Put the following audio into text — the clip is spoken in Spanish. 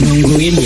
Nungguin